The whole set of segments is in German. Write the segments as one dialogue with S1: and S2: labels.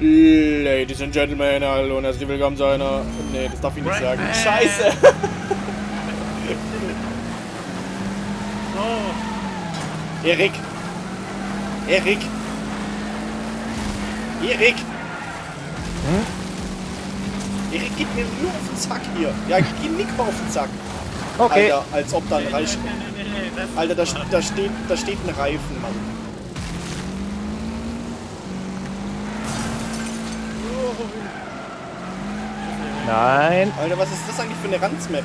S1: Ladies and Gentlemen, hallo und herzlich willkommen zu einer... Nee, das darf ich nicht sagen. Scheiße!
S2: So.
S1: Erik! Erik! Erik!
S3: Hm?
S1: Erik geht mir nur auf den Zack hier. Ja, ich geh Nico auf den Zack.
S3: Okay.
S1: Alter, als ob da ein
S2: ist
S1: Alter, da, da, steht, da steht ein Reifen, Mann.
S3: Nein.
S1: Alter, was ist das eigentlich für eine Ranzmap?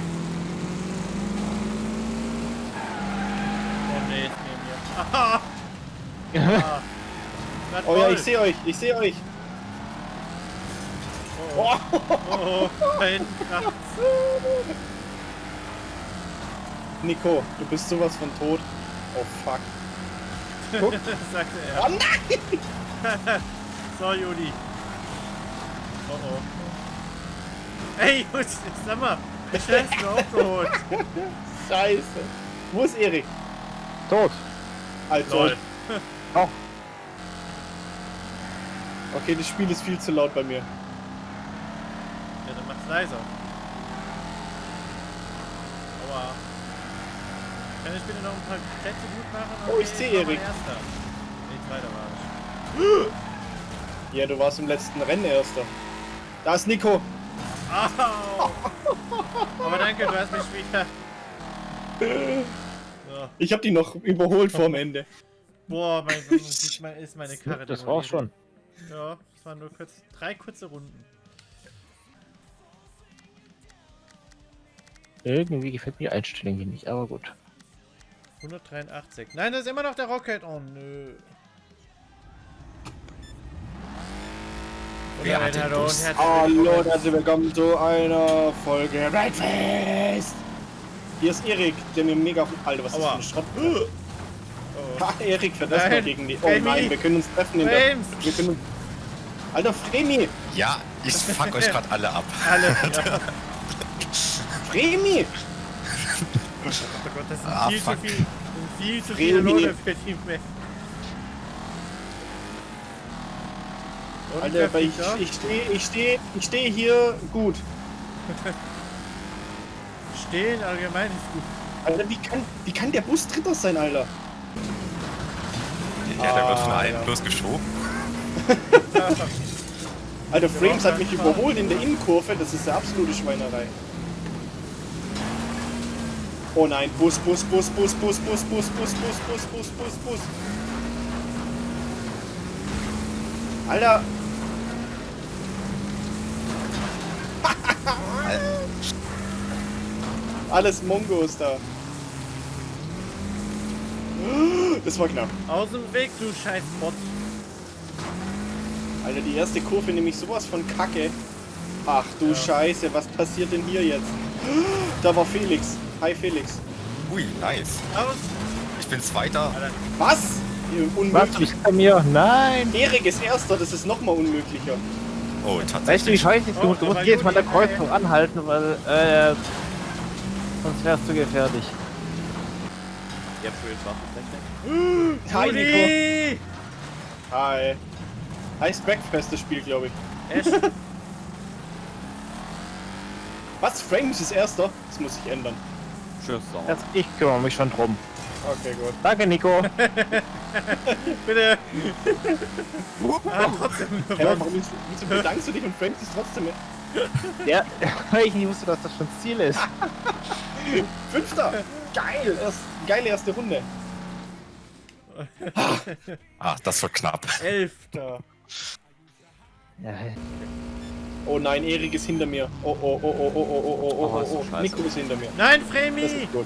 S2: Oh nee, ist neben mir. Aha. Ah.
S1: Oh ja, ich sehe euch, ich sehe euch.
S2: Oh,
S1: Oh.
S2: oh, oh.
S1: Nico, du bist sowas von tot. Oh fuck. Guck.
S2: sagte
S1: Oh
S2: er.
S1: nein!
S2: So, Juli. Oh oh. Ey, Juli, sag mal, wie schnell hast du aufgeholt?
S1: Scheiße. Wo ist Erik?
S3: Tot.
S1: Also.
S2: Lol.
S3: Oh.
S1: Okay, das Spiel ist viel zu laut bei mir.
S2: Ja, dann mach's leiser. Aua. Kann ich bitte noch ein paar Plätze gut machen?
S1: Oh, ich seh
S2: war mein
S1: Erik.
S2: Erster. Nee, zweiter war ich.
S1: Ja, du warst im letzten Rennen erster. Da ist Nico.
S2: Au! Aber danke, du hast mich wieder. So.
S1: Ich hab die noch überholt vorm Ende.
S2: Boah, mein Gott, ist meine- ist meine Karre.
S3: Das
S2: demoliert.
S3: war's schon.
S2: Ja, es waren nur kurz, drei kurze Runden.
S3: Irgendwie gefällt mir die Einstellung hier nicht, aber gut.
S2: 183. Nein, das ist immer noch der Rocket. Oh nö.
S4: Wer
S2: Und
S4: hat den
S2: hallo und
S4: Bus?
S2: herzlich
S1: Hallo und
S2: willkommen.
S1: herzlich willkommen zu einer Folge Redfest. Hier ist Erik, der mir mega... Alter, was ist das für
S2: Aua.
S1: ein Schrott?
S2: Oh.
S1: Ha, Erik erstmal
S2: Nein,
S1: gegen die... Oh
S2: Fremi.
S1: nein, wir können uns treffen in der... Wir können uns... Alter, Fremi!
S4: Ja, ich fuck euch gerade alle ab.
S2: Alle. Ja.
S1: Fremi!
S2: Oh Gott, das sind
S4: Ah,
S2: viel
S4: fuck.
S2: zu viel. sind Viel zu viele
S1: Fremi.
S2: Lohne für die Map. Und
S1: Alter, ich, ich stehe ich steh, ich steh hier gut.
S2: Stehen allgemein ist gut.
S1: Alter, wie kann, wie kann der Bus Dritter sein, Alter?
S4: Ja, der wird von
S1: Ah,
S4: allen
S1: ja.
S4: bloß geschoben.
S1: Alter, Frames hat mich überholt in der Innenkurve, das ist eine absolute Schweinerei. Oh nein, Bus, Bus, Bus, Bus, Bus, Bus, Bus, Bus, Bus, Bus, Bus, Bus, Bus. Alter, alles Mongos da. Das war knapp.
S2: Aus dem Weg, du scheiß Bot.
S1: Alter, die erste Kurve nämlich sowas von Kacke. Ach du
S2: Ja.
S1: Scheiße, was passiert denn hier jetzt? Da war Felix. Hi Felix.
S4: Ui, nice.
S2: Aus.
S4: Ich bin Zweiter.
S2: Alter,
S1: Was?
S3: Was?
S1: Unmöglich.
S3: Bei mir? Nein!
S1: Erik ist Erster, das ist noch mal unmöglicher.
S4: Oh,
S3: Weißt du, wie
S4: tatsächlich.
S3: scheiße ist?
S2: Oh,
S3: Du, du
S2: aber
S3: musst jedes Mal der Kreuzung anhalten, weil, äh, sonst wärst du gefährlich.
S1: Hi Nico. Hi. Heißt Breakfast das Spiel, glaube ich.
S2: Echt?
S1: Was? Frames ist Erster? Das muss sich ändern.
S3: Das, ich kümmere mich schon drum.
S1: Okay, gut.
S3: Danke, Nico.
S2: Bitte! ah, trotzdem
S1: Hey, warum wieso bedankst du dich und Frames ist trotzdem
S3: Ja, ich nicht wusste, dass das schon Ziel ist.
S1: Fünfter? Geil! Erst, geile erste Runde.
S4: Ah, das wird knapp.
S2: Elfter.
S3: Ja,
S1: Oh nein, Erik ist hinter mir. Oh oh oh oh oh oh oh oh
S3: Oh,
S1: oh oh. Nico ist hinter mir.
S2: Nein,
S1: Das
S2: Fremi!
S1: ist gut.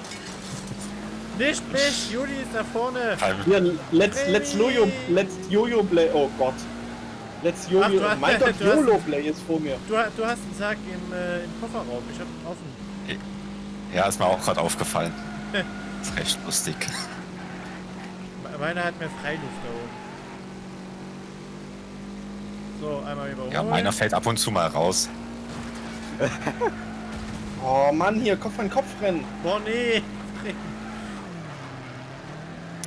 S2: Nicht mich! Juli ist da vorne!
S1: Hier, let's, let's Jojo, let's Jojo Play. Oh Gott. Let's
S2: Ach,
S1: Jojo.
S2: hast-
S1: mein Gott, YOLO Play ist vor mir.
S2: Du, du hast einen Sack im, äh, im Kofferraum. Ich hab ihn offen.
S4: Ja, ist mir auch gerade aufgefallen. Ist recht lustig.
S2: Me- Meiner hat mehr Freiluft da oben. So, einmal überholen.
S4: Ja, meiner fällt ab und zu mal raus.
S1: Oh Mann, hier, Kopf an Kopf rennen.
S2: Boah, nee!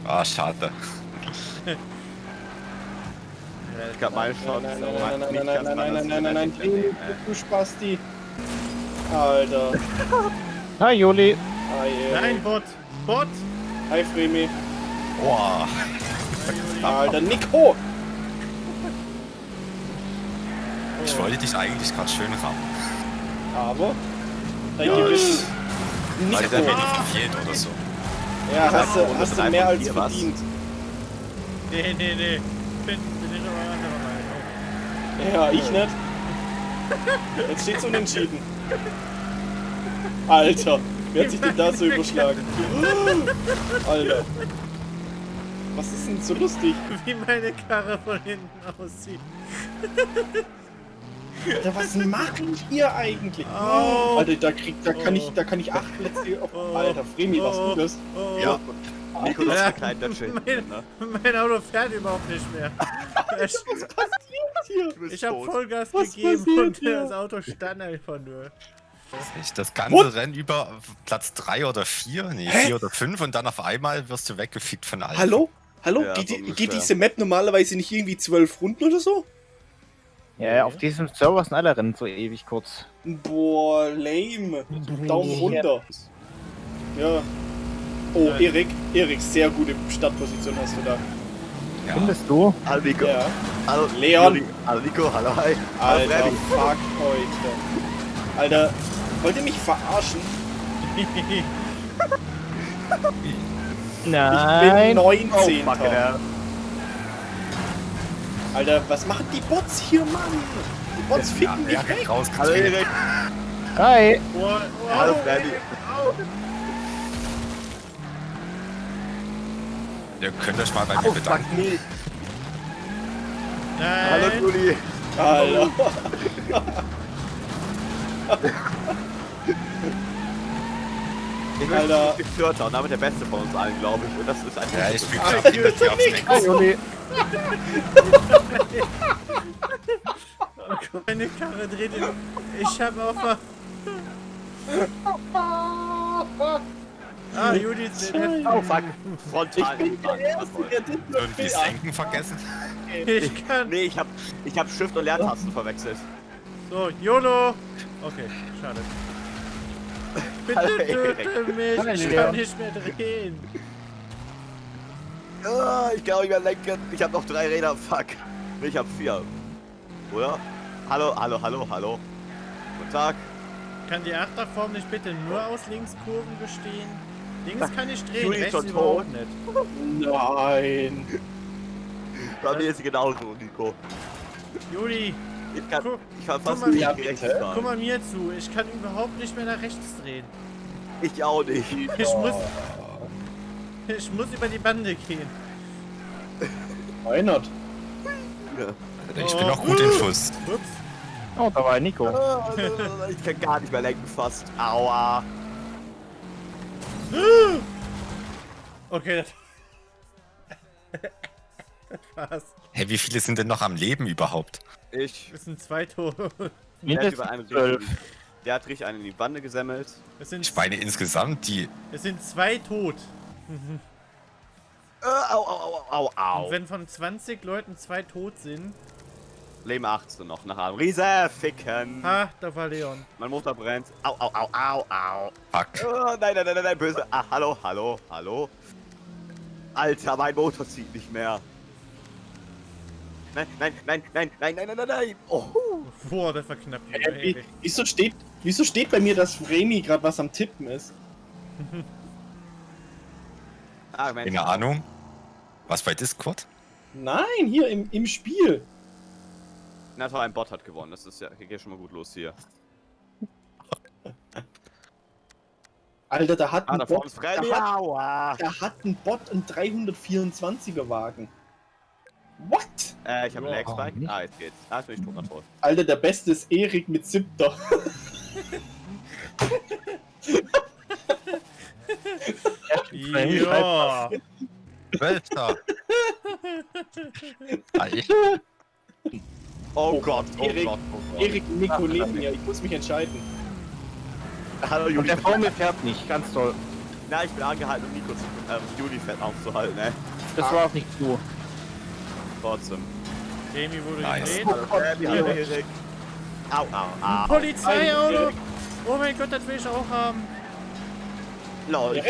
S4: Ah, schade.
S5: Ich glaube, meine Chance
S1: Nein,
S5: ist
S1: nein,
S5: auch
S1: nein, nein,
S5: nicht
S1: nein,
S5: ganz
S1: nein, nein,
S5: anders
S1: nein, nein, nein,
S5: zu nennen,
S1: du Spasti. Alter.
S3: Hi, Juli.
S1: Hi, ey.
S2: Nein, Bot! Bot!
S1: Hi, Fremi.
S4: Boah.
S1: Alter, Nico.
S4: Ich wollte dich eigentlich gerade schön rammen.
S1: Aber. Dein Gewissen.
S4: Weil
S1: Nico.
S4: der Handy verfehlt oder so.
S1: Ja, hast du,
S5: Runde
S1: hast du mehr als
S5: vier, was?
S1: verdient.
S2: Nee, nee, nee. Bin, bin ich aber anderer Meinung.
S1: Ja, ich nicht. Jetzt steht's unentschieden. Alter, wer hat sich denn da so überschlagen? Alter. Was ist denn so lustig?
S2: Wie meine Karre von hinten aussieht.
S1: Alter, was macht ihr eigentlich?
S2: Oh.
S1: Alter, da krieg, da kann ich,
S2: Oh.
S1: da kann ich acht Plätze auf.
S2: Oh.
S1: Alter, Fremi, was
S2: Oh.
S1: du das?
S2: Oh,
S5: Ja.
S2: Ja.
S5: verkleidet das Schild.
S2: Mein,
S5: Ne?
S2: mein Auto fährt überhaupt nicht mehr. Ich,
S1: Hier.
S5: Du bist
S2: ich habe
S5: tot.
S2: Vollgas
S1: Was
S2: gegeben
S1: passiert
S2: und
S1: hier?
S2: das Auto stand einfach nur.
S4: Das ganze
S1: What?
S4: Rennen über Platz 3 oder 4, nee,
S1: Hä?
S4: 4 oder 5 und dann auf einmal wirst du weggefickt von allen.
S1: Hallo? Hallo?
S5: Ja,
S1: geht,
S5: so
S1: geht diese Map normalerweise nicht irgendwie zwölf Runden oder so?
S3: Ja, auf diesem Server sind alle Rennen so ewig kurz.
S1: Boah, lame. Daumen runter. Ja. Oh,
S2: Ja.
S1: Erik, Erik, sehr gute Startposition hast du da.
S4: Ja.
S3: Findest du?
S5: Hallo Nico.
S1: Ja.
S5: Hallo
S1: Leon.
S5: Juli. Hallo hi. Hallo
S1: Alter,
S5: Freddy.
S1: fuck heute. Alter, wollt ihr mich verarschen? Ich bin
S3: Nein.
S1: 19.
S5: Oh, ja.
S1: Alter, was machen die Bots hier, Mann? Die Bots
S4: Ja,
S1: ficken mich weg.
S4: hat
S5: Hallo. Erik.
S3: Hi.
S2: Boah, wow,
S5: Hallo Freddy.
S4: Ihr könnt euch mal bei mir
S5: Oh, fuck
S4: bedanken.
S2: Nein.
S5: Hallo Juli.
S1: Alter.
S5: Ich bin. Vierter und damit der Beste von uns allen, glaube ich. Und das ist ein
S4: Ja, ich bin
S1: Nico.
S4: Deck.
S3: Hi, Juli.
S2: Meine Karre dreht in. Ich hab auf. der- Ah, Judith.
S5: Oh fuck.
S1: Ich
S5: Frontal.
S1: bin der Erste, der das
S4: Irgendwie das Senken vergessen.
S2: Ich kann.
S5: Nee, ich hab, ich hab Shift und Leertasten verwechselt.
S2: So, YOLO. Okay, schade. Bitte töte mich. Ich kann nicht mehr drehen.
S5: Ah, ich kann nicht mehr lenken. Ich hab noch drei Räder. Fuck. Ich hab vier. Oder? Hallo, hallo, hallo, hallo. Guten Tag.
S2: Kann die Achterform nicht bitte nur aus Linkskurven bestehen? Links kann ich drehen,
S5: Juli ist
S2: rechts
S5: schon
S2: überhaupt
S5: tot.
S2: nicht.
S1: Nein.
S5: Bei mir ist sie genauso, Nico.
S2: Juli,
S5: Ich kann,
S2: Guck-
S5: ich kann
S2: guck
S5: fast
S2: mal,
S5: nicht
S1: ja,
S5: rechts
S1: bitte.
S5: fahren.
S2: guck mal mir zu. Ich kann überhaupt nicht mehr nach rechts drehen.
S5: Ich auch nicht.
S2: Ich muss, ich muss über die Bande gehen.
S1: Reinhard.
S5: Ja.
S4: Ich bin noch gut in Schuss.
S2: Ups.
S3: Oh, da war Nico.
S5: Ah, Ich kann gar nicht mehr lenken fast. Aua.
S2: Okay, das, das war's.
S4: Hey, wie viele sind denn noch am Leben überhaupt?
S5: Ich.
S2: Es sind zwei Tore.
S5: Der hat,
S3: Mindestens
S5: über einen
S3: zwölf.
S5: richtig, der hat richtig einen in die Bande gesemmelt.
S2: Es sind,
S4: Ich meine insgesamt, die.
S2: es sind zwei tot.
S5: Äh, au, au, au, au,
S2: Und
S5: au.
S2: wenn von 20 Leuten zwei tot sind,
S5: Leben 18 noch nach einem Riese ficken.
S2: ha, da war Leon.
S5: Mein Motor brennt. Au, au, au, au, au.
S4: Fuck.
S5: Oh, nein, nein, nein, nein, nein, böse. Ah, hallo, hallo, hallo. Alter, mein Motor zieht nicht mehr. Nein, nein, nein, nein, nein, nein, nein, nein, nein. Oh.
S2: Boah, das war knapp.
S1: Äh, wie, wieso, steht, wieso steht bei mir, dass Fremi gerade was am Tippen ist?
S5: Ah, Mensch.
S4: Keine Ahnung. Was bei Discord?
S1: Nein, hier im, im Spiel.
S5: Na toll, ein Bot hat gewonnen. Das ist ja, hier geht schon mal gut los hier.
S1: Alter, da hat
S5: Ah,
S1: ein Bot, da hat, da hat ein Bot einen 324er Wagen.
S5: Äh, ich habe einen
S3: nicht?
S5: Ah, jetzt geht's. Ah, jetzt bin ich tot, toll.
S1: Alter, der Beste ist Erik mit siebter.
S2: Ja.
S4: Welter! Ei.
S5: Oh,
S1: Oh,
S5: Gott, oh
S1: Erik,
S5: Gott, oh Gott.
S1: Erik und Nico neben mir, ich muss mich entscheiden.
S5: Hallo,
S3: Und
S5: Juli.
S3: der vor mir fährt nicht, ganz toll.
S5: Na, ich bin angehalten, um Nico zu, ähm, Juli fett aufzuhalten, ne?
S3: Das war auch nicht du.
S5: Trotzdem.
S2: Demi wurde
S4: Nice.
S2: gedreht.
S5: Hallo Freddy, hallo Erik. Au, au, au.
S2: Polizeiauto! Oh mein Gott, das will ich auch haben.
S5: Lol, ich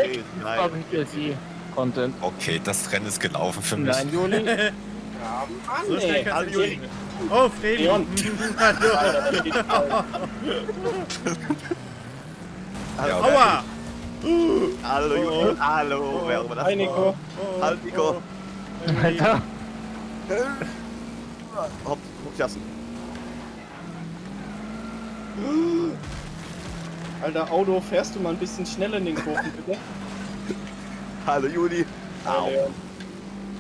S3: DLC Content.
S4: Okay, das Rennen ist gelaufen für mich.
S3: Nein, Juli.
S1: Ja,
S2: So
S1: Mann,
S2: schnell
S1: ey.
S5: hallo,
S2: nicht. Oh, Fredi.
S1: Leon.
S2: Hallo.
S4: Ja,
S2: Aua!
S5: Hallo, Juli. Hallo, wer auch immer das
S1: Hi, Nico.
S2: Oh,
S5: Hallo, Nico.
S3: Alter.
S5: Hopp, hochjassen.
S1: Alter, Auto, fährst du mal ein bisschen schneller in den Kurven, bitte?
S5: Hallo, Juli. Au.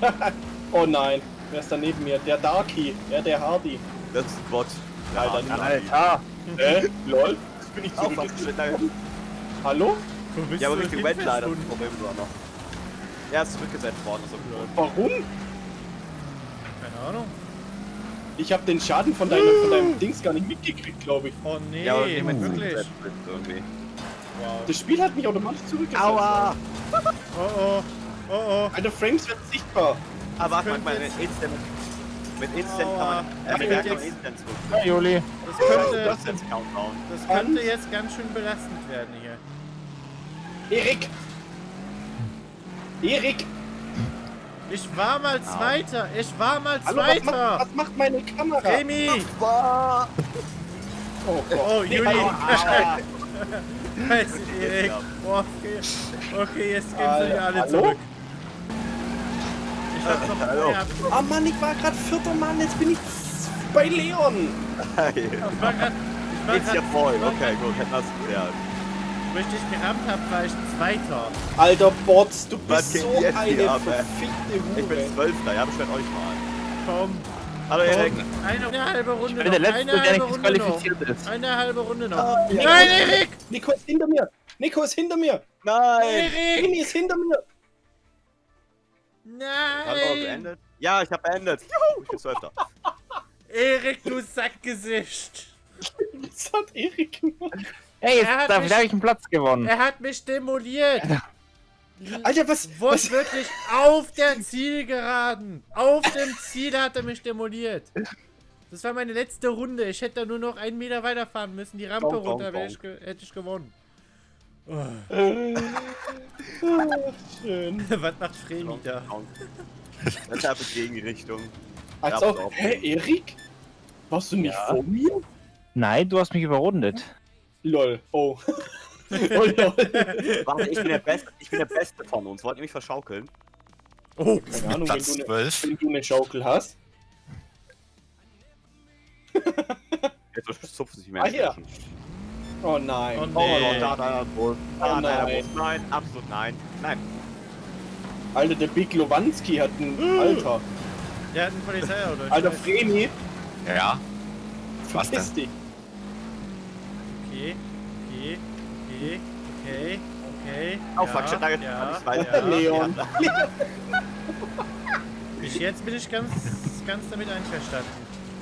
S1: Oh nein, wer ist da neben mir? Der Darky, ja, der Hardy.
S5: Das ist ein Bot.
S1: Alter,
S5: nein.
S3: Alter.
S1: Äh, lol? Bin ich
S5: geschnitten.
S1: Hallo?
S2: Wo bist
S5: Ja, aber Richtung Welt leider. Das? Problem war noch. Er ist zurückgesetzt worden. So.
S1: Warum?
S2: Keine Ahnung.
S1: Ich habe den Schaden von deinem, von deinem Dings gar nicht mitgekriegt, glaube ich.
S2: Oh nee,
S5: Ja, aber jemand
S2: wirklich.
S1: Das Spiel hat mich automatisch zurückgesetzt.
S5: Aua!
S2: Oh oh. Oh oh.
S1: Alter, Frames werden sichtbar.
S5: Aber warte
S2: könnte
S5: mal, mit Instant. Mit Instant kann
S2: Aua.
S5: man. Äh,
S2: Das
S5: mit kann
S2: jetzt-
S5: Instant zurück.
S3: Ja, Juli.
S2: Das könnte,
S1: das-
S2: das könnte jetzt ganz schön belastend werden hier.
S1: Erik! Erik!
S2: Ich war mal Zweiter. Ich war mal
S1: Hallo, was macht,
S2: Zweiter.
S1: was macht meine Kamera?
S2: Remy.
S5: Boah!
S1: Oh Gott.
S2: Oh,
S1: Nee,
S2: Juli. Scheiße, Erik. Oh, okay. okay, jetzt gehen sie alle
S1: hallo?
S2: zurück. Ich hab noch
S5: Hallo.
S2: mehr.
S1: Ah Mann, ich war gerade vierter Mann, jetzt bin ich bei Leon.
S2: Ich war grad, ich war
S5: ja
S2: grad,
S5: voll.
S2: ich war
S5: Okay, gut, hätten wir es geklärt.
S2: Wo ich dich gerammt hab, war ich Zweiter.
S1: Alter Bots, du
S5: Was
S1: bist so eine verfickte
S5: Ich bin
S1: Hure.
S5: Zwölfter, ja, beschwert euch mal.
S2: Komm.
S5: Hallo Erik.
S2: Eine, eine halbe Runde
S3: Ich bin der
S2: noch.
S3: Letzte,
S2: Eine
S3: der
S2: halbe
S3: nicht
S2: Runde noch.
S3: disqualifiziert ist.
S2: Eine halbe Runde noch.
S5: Ah, ja.
S2: Nein, Erik!
S1: Nico ist hinter mir. Nico ist hinter mir.
S5: Nein!
S2: Erik!
S1: Remy ist hinter mir.
S2: Nein!
S5: beendet? Ja, ich hab beendet. Juhu, ich bin Zwölfter.
S2: Erik, du Sackgesicht!
S1: Was hat Erik gemacht?
S3: Hey,
S2: Er hat
S3: jetzt habe ich einen Platz gewonnen.
S2: Er hat mich demoliert!
S1: Alter, was? was
S2: Wortwörtlich auf der Zielgeraden! Auf dem Ziel hat er mich demoliert! Das war meine letzte Runde. Ich hätte da nur noch einen Meter weiterfahren müssen. Die Rampe
S5: Bonk, bonk,
S2: runter,
S5: bonk.
S2: ich hätte ich gewonnen.
S1: ah, schön.
S2: Was macht Fremi da?
S5: Deshalb ist Gegenrichtung.
S1: Als hä, Erik? Warst du nicht
S3: Ja.
S1: vor mir?
S3: Nein, du hast mich überrundet.
S1: Lol, oh. oh lol.
S5: Warte, ich bin der Beste, ich bin der Beste von uns. Wollt ihr mich verschaukeln?
S2: Oh,
S1: Keine Ahnung, wenn
S4: Platz
S1: du, ne,
S4: 12.
S1: wenn du eine Schaukel hast.
S5: Jetzt zupfen sich mehr.
S1: Ah, hier. Oh nein.
S2: Oh,
S5: Oh,
S2: Nee.
S5: da, da, da, wohl. Da,
S1: Oh,
S5: nein, da,
S1: nein.
S5: Nein, absolut nein. Nein.
S1: Alter, der Big Lowanski hat ein Alter.
S2: der hat ein Polizeiauto. ich
S1: Alter. Fremi,
S4: Ja. Was
S1: verpiss
S4: denn?
S2: Okay, okay, okay, okay, okay.
S5: Oh,
S2: ja,
S5: fuck, shit, da geht
S2: ja,
S5: nicht weiter.
S2: ja.
S1: Leon.
S2: Ich, jetzt bin ich ganz, ganz damit einverstanden,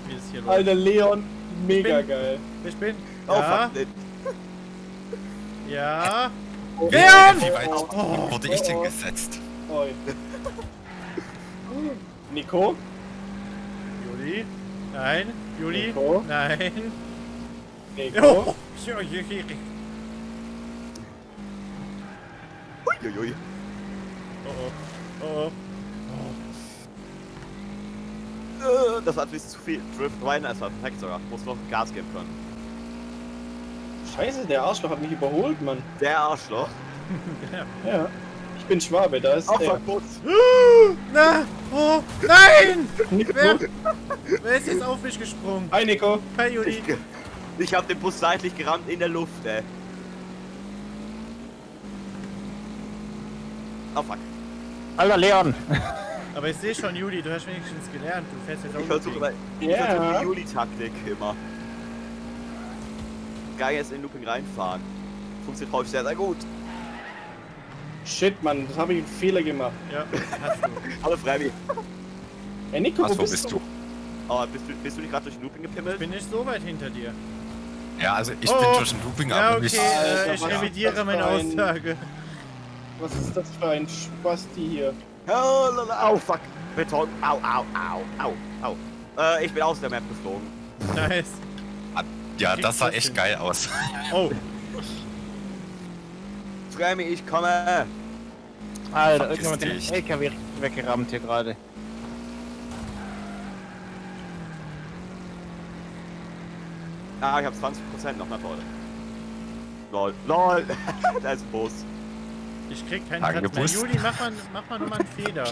S2: wie es hier läuft.
S1: Alter, Leon, mega
S2: bin-
S1: geil.
S2: Ich bin.
S5: Oh,
S2: Ja,
S5: fuck,
S2: ja.
S1: Oh,
S2: Leon!
S4: Wie weit
S2: Oh,
S4: wurde ich denn
S1: oh.
S4: gesetzt?
S1: Oi. Nico?
S2: Juli? Nein, Juli?
S1: Nico?
S2: Nein.
S1: Nico?
S2: Ja.
S5: Uiuiui.
S2: oh, oh, oh.
S5: Das war ein bisschen zu viel. Drift Ryan ist perfekt sogar. Muss noch Gas geben können.
S1: Scheiße, der Arschloch hat mich überholt, Mann.
S5: Der Arschloch.
S1: Ja. Ich bin Schwabe, da ist
S5: Oh,
S1: der.
S2: Na, oh, nein!
S1: Nico?
S2: Wer, wer ist jetzt auf mich gesprungen?
S1: Hi, Nico.
S2: Hi, Juli.
S5: Ich, ich hab den Bus seitlich gerammt in der Luft, ey. Oh, fuck.
S3: Alter, Leon.
S2: Aber ich sehe schon, Juli, du hast wenigstens gelernt. Du fährst jetzt auch
S5: Ich versuche ich
S1: Ja.
S5: versuche die Juli-Taktik immer. Geil jetzt in den Looping reinfahren. Funktioniert häufig sehr, sehr gut.
S1: Shit, Mann, das habe ich einen Fehler gemacht.
S2: Ja, hast du.
S5: Hallo Freddy.
S1: Ey, Nico,
S4: Was,
S1: wo bist, du?
S5: Oh, bist du, bist du nicht gerade durch den Looping
S2: Ich
S5: gepimmelt?
S2: bin nicht so weit hinter dir.
S4: Ja, also ich
S2: Oh.
S4: bin durch den Looping,
S2: Ja,
S4: aber
S2: okay,
S4: nicht.
S2: äh,
S1: Alter,
S2: ich revidiere meine
S1: ein-
S2: Aussage.
S1: Was ist das für ein Spasti hier?
S5: Oh, lala, au, fuck. Beton. Au, au, au, au, au. Äh, ich bin aus der Map geflogen.
S2: Nice.
S4: Ja, das sah echt geil aus.
S2: Oh,
S5: Scrammy, ich komme.
S3: Alter, irgendjemand den. LKW weggerammt hier gerade.
S5: Ah, ich hab 20% noch, na toll. Lol. LOL. da ist ein Bus.
S2: ich krieg keinen Platz mehr. Juli, mach mal, mach mal nochmal einen Feder.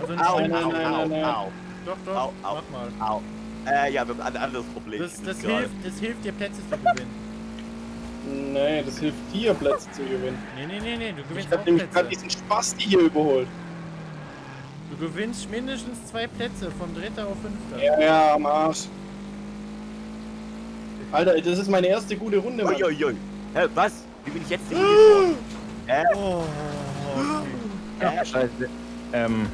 S2: Also nicht
S5: Au,
S2: einen-
S5: au, au,
S1: nein, nein.
S5: au,
S2: Doch, doch,
S5: Au, au.
S2: mach mal.
S5: au. Äh, ja, wir haben ein anderes Problem.
S2: Das, das, hilft, das hilft dir Plätze zu gewinnen.
S1: Nee, das hilft dir, Plätze zu gewinnen.
S2: Nee, nee, nee, nee, du
S1: Ich
S2: gewinnst
S1: hab
S2: auch
S1: nämlich gerade
S2: Plätze.
S1: diesen Spasti hier überholt.
S2: Du gewinnst mindestens zwei Plätze, vom Dritter auf Fünfter.
S1: Ja, ja, am Arsch. Alter, das ist meine erste gute Runde, Mann.
S5: Uiuiui. Hä, was? Wie bin ich jetzt nicht gefahren? Hä?
S2: Oh, okay.
S5: Hä?
S3: Scheiße. Ähm,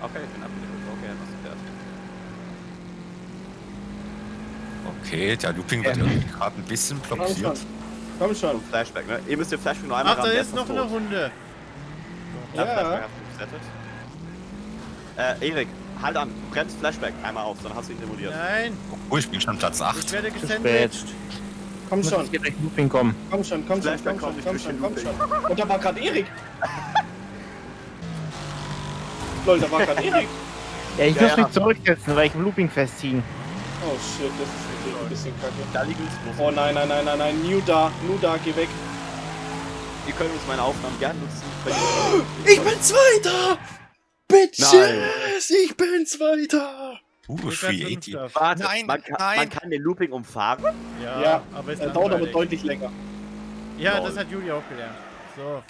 S5: Okay, ich bin abgedrückt. Okay, was ist fertig.
S4: Okay, der Looping wird irgendwie gerade ein bisschen
S1: Komm schon.
S4: blockiert.
S1: Komm schon.
S5: Flashback, ne? Ihr müsst den Flashback nur einmal
S2: Ach, da ist noch
S5: der
S2: eine
S5: tot.
S2: Runde.
S5: Ja,
S1: Ja.
S5: Äh, Erik, halt an. Bremst Flashback einmal auf, dann hast du ihn simuliert.
S2: Nein,
S4: Oh, ich bin schon Platz
S2: ich
S4: 8.
S2: werde
S3: spät.
S2: gesandwiched.
S1: Komm schon.
S3: ich durch Looping kommen.
S1: Komm schon, komm schon, komm schon, komm schon, komm schon. Und da war gerade Erik. Lol, da war gerade Erik.
S3: Ja, ich
S5: Ja,
S3: muss
S5: ja.
S3: mich zurücksetzen, weil ich im Looping festziehen.
S1: Oh shit, das ist natürlich ein bisschen kacke.
S5: Da liegen uns.
S1: Oh nein, nein, nein, nein, nein. New da, New da, geh weg.
S5: Ihr könnt uns meine Aufnahmen gerne nutzen.
S1: Ich bin Zweiter! Bitches! Ich bin Zweiter!
S4: Uh,
S2: Ich
S4: 380.
S2: Fünfter.
S5: Warte,
S4: Nein,
S5: man, kann,
S4: nein.
S5: man kann den Looping umfahren.
S2: Ja,
S1: Ja,
S2: aber
S1: Er dauert aber deutlich länger.
S2: Ja,
S5: Lol.
S2: das hat Juli auch gelernt. So.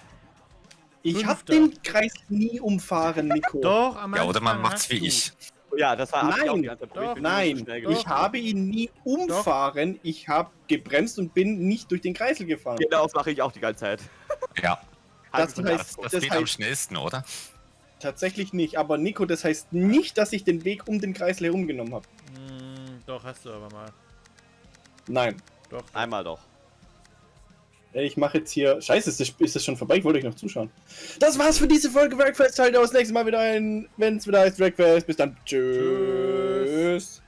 S1: Ich hab den Kreis nie umfahren, Nico.
S2: Doch, am
S4: Ja, oder man macht's wie ich.
S5: Ja, das war ich
S1: Nein.
S5: probiert.
S2: Doch.
S5: Ich so
S1: Nein,
S2: Doch.
S1: ich habe ihn nie umfahren. Ich habe gebremst und bin nicht durch den Kreisel gefahren.
S5: Genau, das mache ich auch die ganze Zeit.
S4: Ja,
S1: Das
S5: Halbe
S1: heißt-
S5: Stunde.
S4: das,
S1: Das
S4: geht am
S1: heißt-
S4: schnellsten, oder?
S1: Tatsächlich nicht. Aber Nico, das heißt nicht, dass ich den Weg um den Kreisel herumgenommen habe.
S2: Hm, doch, hast du aber mal.
S1: Nein.
S2: Doch.
S5: Einmal doch.
S1: Ich mache jetzt hier. Scheiße, ist das, ist das schon vorbei? Ich wollte euch noch zuschauen. Das war's für diese Folge Breakfast. Schaltet auch das nächste Mal wieder ein, wenn es wieder heißt Breakfast. Bis dann. Tschüss.